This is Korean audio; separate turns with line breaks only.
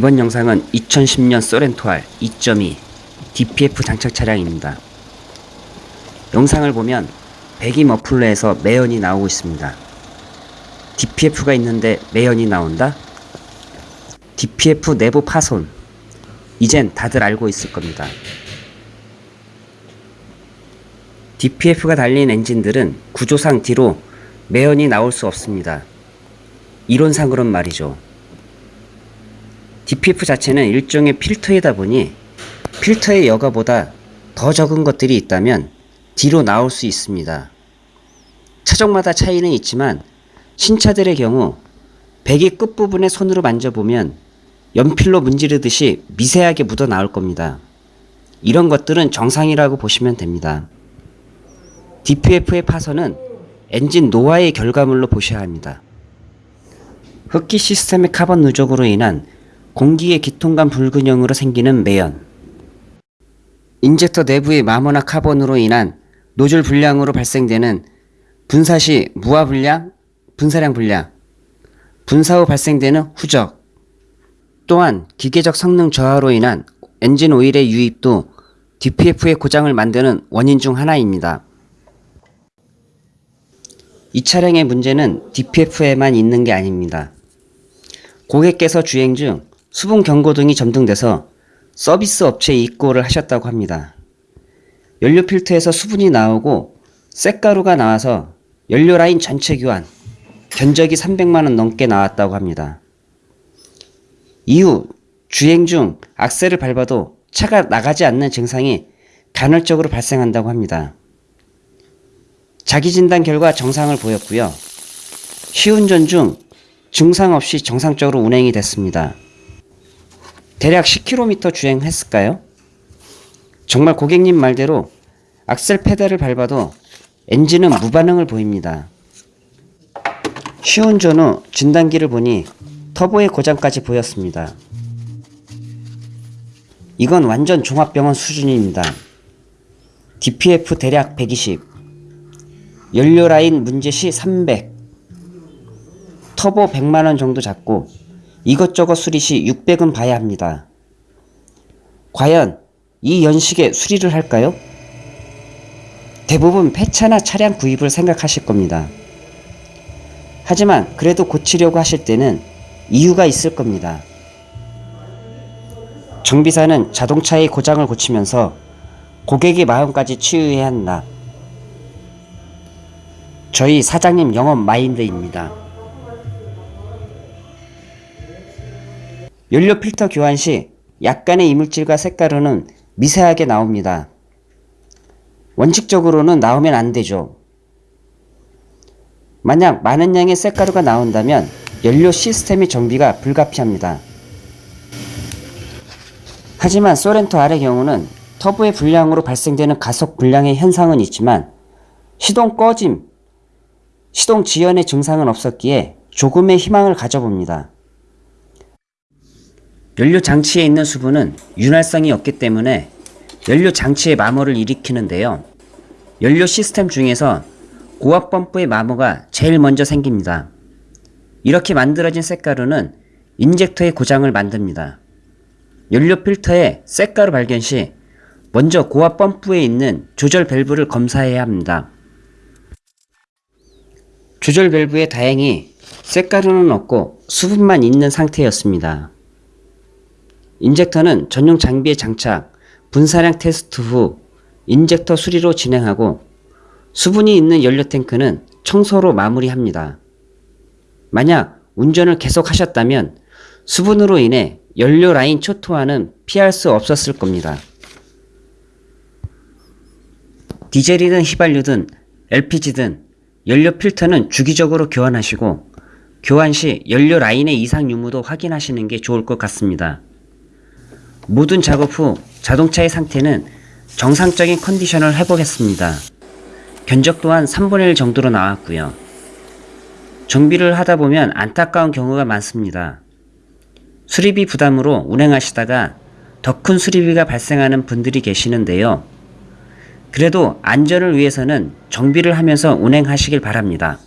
이번 영상은 2010년 소렌토알 2.2 DPF 장착 차량입니다. 영상을 보면 배기 머플러에서 매연이 나오고 있습니다. DPF가 있는데 매연이 나온다? DPF 내부 파손. 이젠 다들 알고 있을 겁니다. DPF가 달린 엔진들은 구조상 뒤로 매연이 나올 수 없습니다. 이론상으론 말이죠. DPF 자체는 일종의 필터이다 보니 필터의 여과보다 더 적은 것들이 있다면 뒤로 나올 수 있습니다. 차종마다 차이는 있지만 신차들의 경우 배기 끝부분에 손으로 만져보면 연필로 문지르듯이 미세하게 묻어 나올 겁니다. 이런 것들은 정상이라고 보시면 됩니다. DPF의 파손은 엔진 노화의 결과물로 보셔야 합니다. 흡기 시스템의 카본 누적으로 인한 공기의 기통간 불균형으로 생기는 매연 인젝터 내부의 마모나 카본으로 인한 노즐 불량으로 발생되는 분사 시 무화 불량, 분사량 불량 분사 후 발생되는 후적 또한 기계적 성능 저하로 인한 엔진 오일의 유입도 DPF의 고장을 만드는 원인 중 하나입니다. 이 차량의 문제는 DPF에만 있는 게 아닙니다. 고객께서 주행 중 수분 경고 등이 점등돼서 서비스 업체에 입고를 하셨다고 합니다. 연료 필터에서 수분이 나오고 쇳가루가 나와서 연료 라인 전체 교환, 견적이 300만원 넘게 나왔다고 합니다. 이후 주행 중 악셀을 밟아도 차가 나가지 않는 증상이 간헐적으로 발생한다고 합니다. 자기 진단 결과 정상을 보였고요. 시운전 중 증상 없이 정상적으로 운행이 됐습니다. 대략 10km 주행했을까요? 정말 고객님 말대로 악셀 페달을 밟아도 엔진은 무반응을 보입니다. 시운전 후 진단기를 보니 터보의 고장까지 보였습니다. 이건 완전 종합병원 수준입니다. DPF 대략 120, 연료 라인 문제 시 300, 터보 100만원 정도 잡고 이것저것 수리 시 600은 봐야 합니다. 과연 이 연식에 수리를 할까요? 대부분 폐차나 차량 구입을 생각하실 겁니다. 하지만 그래도 고치려고 하실 때는 이유가 있을 겁니다. 정비사는 자동차의 고장을 고치면서 고객의 마음까지 치유해야 한다. 저희 사장님 영업 마인드입니다. 연료 필터 교환 시 약간의 이물질과 색가루는 미세하게 나옵니다. 원칙적으로는 나오면 안 되죠. 만약 많은 양의 쇳가루가 나온다면 연료 시스템의 정비가 불가피합니다. 하지만 소렌토 R의 경우는 터보의 불량으로 발생되는 가속 불량의 현상은 있지만 시동 꺼짐, 시동 지연의 증상은 없었기에 조금의 희망을 가져봅니다. 연료 장치에 있는 수분은 윤활성이 없기 때문에 연료 장치의 마모를 일으키는데요. 연료 시스템 중에서 고압 펌프의 마모가 제일 먼저 생깁니다. 이렇게 만들어진 쇳가루는 인젝터의 고장을 만듭니다. 연료 필터에 쇳가루 발견 시 먼저 고압 펌프에 있는 조절 밸브를 검사해야 합니다. 조절 밸브에 다행히 쇳가루는 없고 수분만 있는 상태였습니다. 인젝터는 전용 장비에 장착, 분사량 테스트 후 인젝터 수리로 진행하고 수분이 있는 연료 탱크는 청소로 마무리합니다. 만약 운전을 계속 하셨다면 수분으로 인해 연료 라인 초토화는 피할 수 없었을 겁니다. 디젤이든 휘발유든 LPG든 연료 필터는 주기적으로 교환하시고 교환 시 연료 라인의 이상 유무도 확인하시는 게 좋을 것 같습니다. 모든 작업 후 자동차의 상태는 정상적인 컨디션을 회복했습니다. 견적 또한 3분의 1 정도로 나왔고요. 정비를 하다 보면 안타까운 경우가 많습니다. 수리비 부담으로 운행하시다가 더 큰 수리비가 발생하는 분들이 계시는데요. 그래도 안전을 위해서는 정비를 하면서 운행하시길 바랍니다.